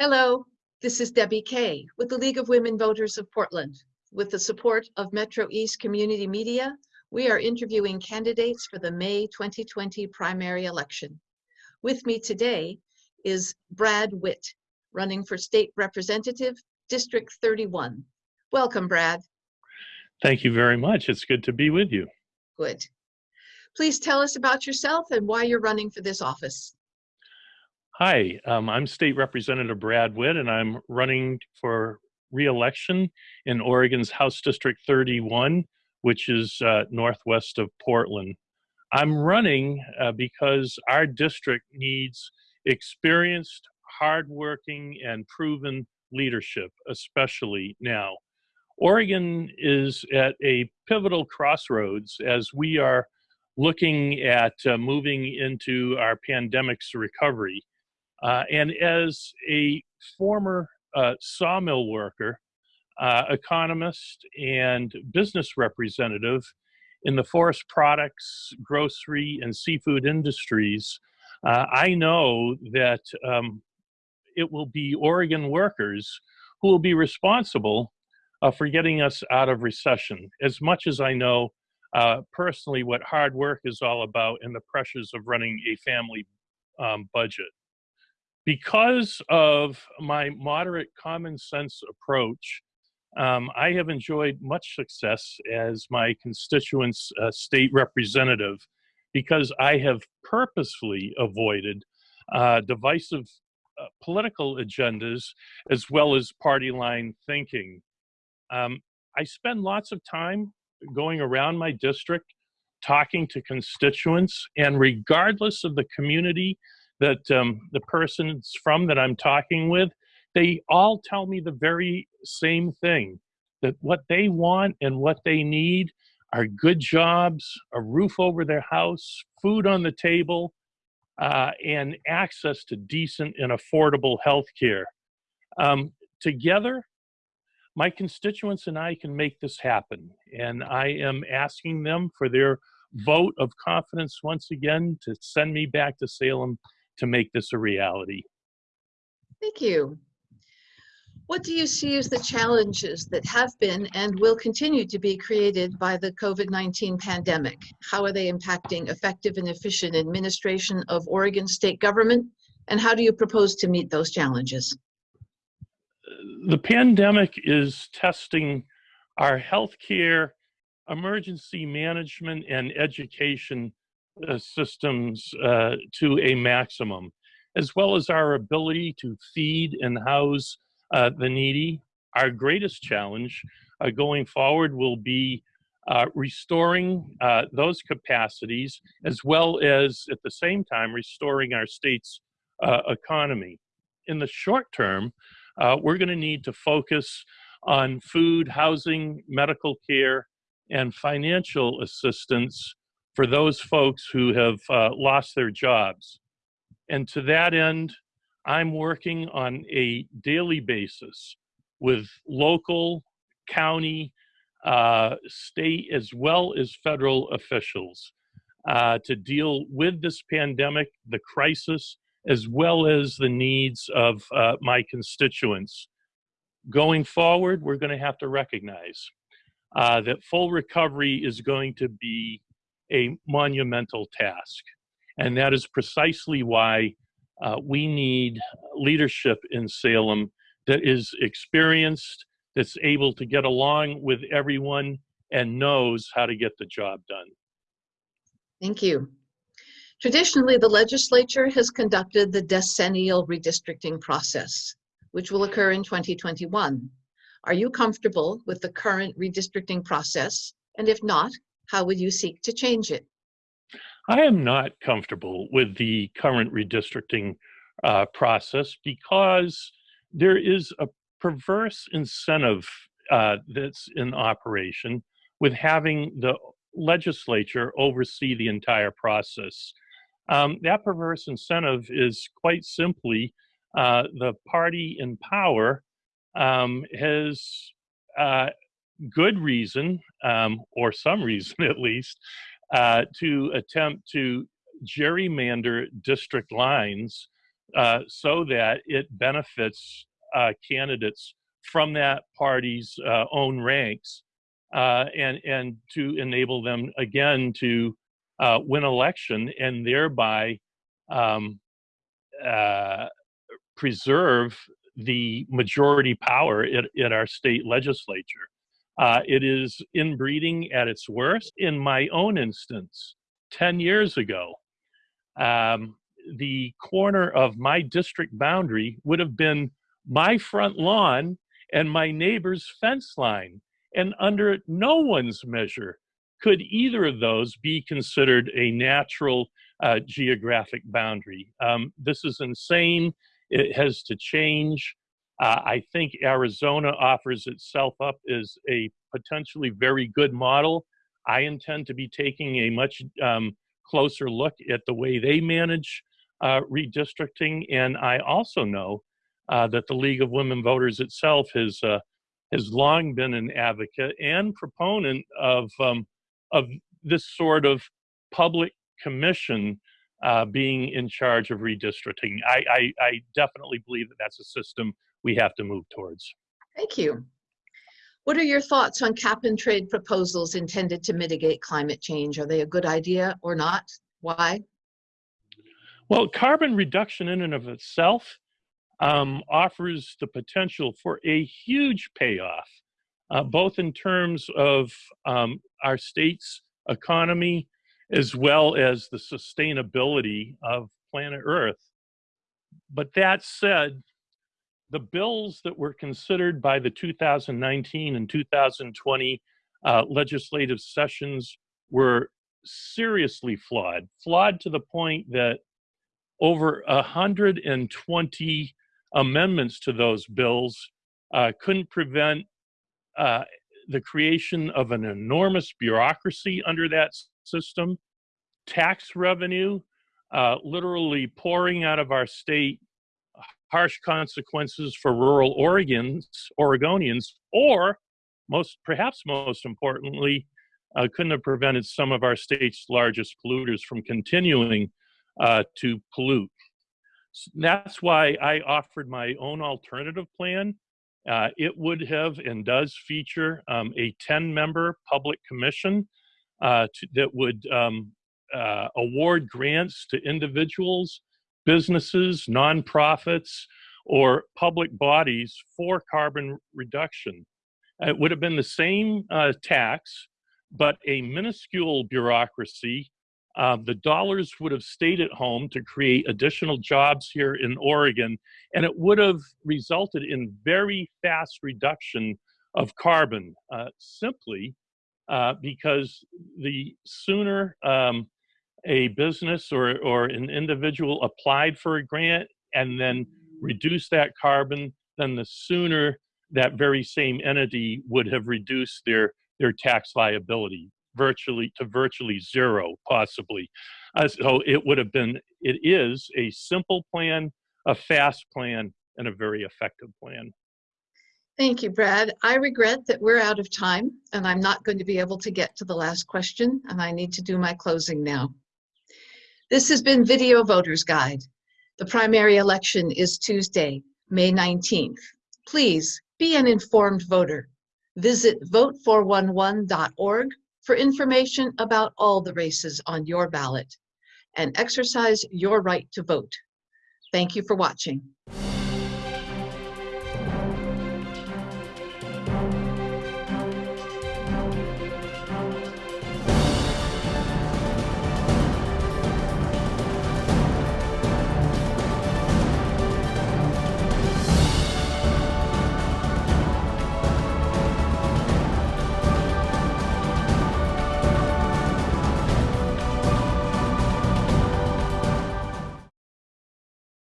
Hello, this is Debbie Kay with the League of Women Voters of Portland. With the support of Metro East Community Media, we are interviewing candidates for the May 2020 primary election. With me today is Brad Witt, running for State Representative, District 31. Welcome, Brad. Thank you very much. It's good to be with you. Good. Please tell us about yourself and why you're running for this office. Hi, um, I'm State Representative Brad Witt, and I'm running for re-election in Oregon's House District 31, which is uh, northwest of Portland. I'm running uh, because our district needs experienced, hardworking, and proven leadership, especially now. Oregon is at a pivotal crossroads as we are looking at uh, moving into our pandemic's recovery. Uh, and as a former uh, sawmill worker, uh, economist, and business representative in the forest products, grocery, and seafood industries, uh, I know that um, it will be Oregon workers who will be responsible uh, for getting us out of recession. As much as I know uh, personally what hard work is all about and the pressures of running a family um, budget because of my moderate common sense approach, um, I have enjoyed much success as my constituents' uh, state representative because I have purposefully avoided uh, divisive uh, political agendas as well as party line thinking. Um, I spend lots of time going around my district talking to constituents, and regardless of the community that um, the person's from that I'm talking with, they all tell me the very same thing that what they want and what they need are good jobs, a roof over their house, food on the table, uh, and access to decent and affordable health care. Um, together, my constituents and I can make this happen. And I am asking them for their vote of confidence once again to send me back to Salem to make this a reality. Thank you. What do you see as the challenges that have been and will continue to be created by the COVID-19 pandemic? How are they impacting effective and efficient administration of Oregon state government? And how do you propose to meet those challenges? The pandemic is testing our healthcare, emergency management, and education uh, systems uh, to a maximum, as well as our ability to feed and house uh, the needy. Our greatest challenge uh, going forward will be uh, restoring those capacities, as well as at the same time restoring our state's economy. In the short term, we're going to need to focus on food, housing, medical care, and financial assistance for those folks who have uh, lost their jobs. And to that end, I'm working on a daily basis with local, county, uh, state, as well as federal officials uh, to deal with this pandemic, the crisis, as well as the needs of uh, my constituents. Going forward, we're going to have to recognize uh, that full recovery is going to be a monumental task. And that is precisely why uh, we need leadership in Salem that is experienced, that's able to get along with everyone, and knows how to get the job done. Thank you. Traditionally, the legislature has conducted the decennial redistricting process, which will occur in 2021. Are you comfortable with the current redistricting process? And if not, how would you seek to change it? I am not comfortable with the current redistricting uh, process because there is a perverse incentive uh, that's in operation with having the legislature oversee the entire process. Um, that perverse incentive is quite simply uh, the party in power um, has uh, good reason, um, or some reason at least, uh, to attempt to gerrymander district lines uh, so that it benefits uh, candidates from that party's uh, own ranks uh, and, and to enable them again to uh, win election and thereby um, preserve the majority power at our state legislature. Uh, it is inbreeding at its worst. In my own instance, 10 years ago, um, the corner of my district boundary would have been my front lawn and my neighbor's fence line. And under no one's measure could either of those be considered a natural uh, geographic boundary. Um, this is insane. It has to change. Uh, I think Arizona offers itself up as a potentially very good model. I intend to be taking a much um, closer look at the way they manage uh, redistricting. And I also know uh, that the League of Women Voters itself has uh, has long been an advocate and proponent of um, of this sort of public commission uh, being in charge of redistricting. I, I, I definitely believe that that's a system we have to move towards. Thank you. What are your thoughts on cap and trade proposals intended to mitigate climate change? Are they a good idea or not? Why? Well, carbon reduction in and of itself um, offers the potential for a huge payoff, uh, both in terms of um, our state's economy as well as the sustainability of planet Earth. But that said, the bills that were considered by the 2019 and 2020 uh, legislative sessions were seriously flawed, flawed to the point that over 120 amendments to those bills uh, couldn't prevent uh, the creation of an enormous bureaucracy under that system, tax revenue uh, literally pouring out of our state, harsh consequences for rural Oregons, Oregonians, or most, perhaps most importantly, uh, couldn't have prevented some of our state's largest polluters from continuing uh, to pollute. So that's why I offered my own alternative plan. Uh, it would have and does feature um, a 10 member public commission uh, to, that would um, uh, award grants to individuals, businesses, nonprofits, or public bodies for carbon reduction. It would have been the same uh, tax, but a minuscule bureaucracy uh, the dollars would have stayed at home to create additional jobs here in Oregon, and it would have resulted in very fast reduction of carbon, uh, simply uh, because the sooner um, a business or, or an individual applied for a grant and then reduced that carbon, then the sooner that very same entity would have reduced their, their tax liability virtually to virtually zero, possibly. Uh, so it would have been, it is a simple plan, a fast plan, and a very effective plan. Thank you, Brad. I regret that we're out of time and I'm not going to be able to get to the last question and I need to do my closing now. This has been Video Voters Guide. The primary election is Tuesday, May 19th. Please be an informed voter. Visit vote411.org for information about all the races on your ballot and exercise your right to vote. Thank you for watching.